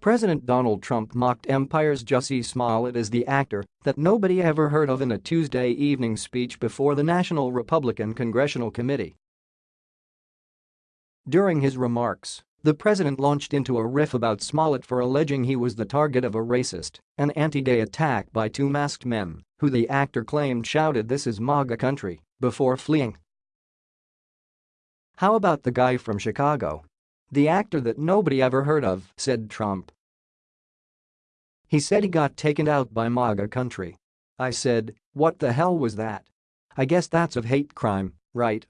President Donald Trump mocked Empire's Jussie Smollett as the actor that nobody ever heard of in a Tuesday evening speech before the National Republican Congressional Committee. During his remarks, the president launched into a riff about Smollett for alleging he was the target of a racist an anti-gay attack by two masked men, who the actor claimed shouted this is MAGA country, before fleeing. How about the guy from Chicago the actor that nobody ever heard of, said Trump. He said he got taken out by MAGA country. I said, what the hell was that? I guess that's a hate crime, right?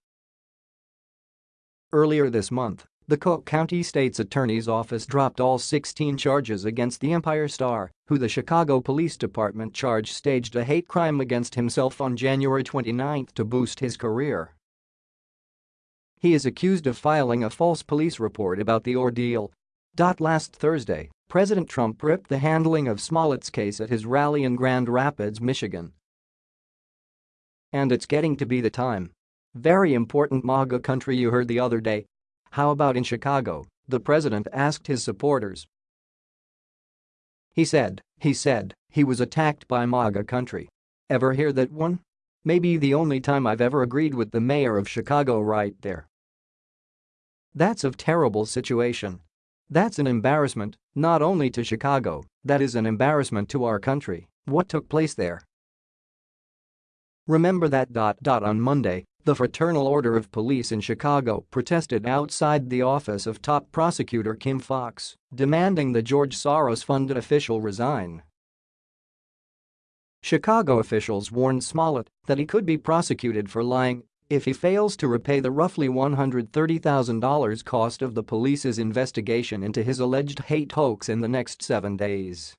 Earlier this month, the Cook County State's Attorney's Office dropped all 16 charges against the Empire star, who the Chicago Police Department charged staged a hate crime against himself on January 29 to boost his career. He is accused of filing a false police report about the ordeal. Last Thursday, President Trump ripped the handling of Smollett's case at his rally in Grand Rapids, Michigan. And it's getting to be the time. Very important MAGA country you heard the other day. How about in Chicago? The president asked his supporters. He said, he said, he was attacked by MAGA country. Ever hear that one? Maybe the only time I've ever agreed with the mayor of Chicago right there. That's a terrible situation. That's an embarrassment, not only to Chicago, that is an embarrassment to our country, what took place there. Remember that. dot dot On Monday, the Fraternal Order of Police in Chicago protested outside the office of top prosecutor Kim Foxx, demanding the George Soros-funded official resign. Chicago officials warned Smollett that he could be prosecuted for lying if he fails to repay the roughly $130,000 cost of the police's investigation into his alleged hate hoax in the next seven days.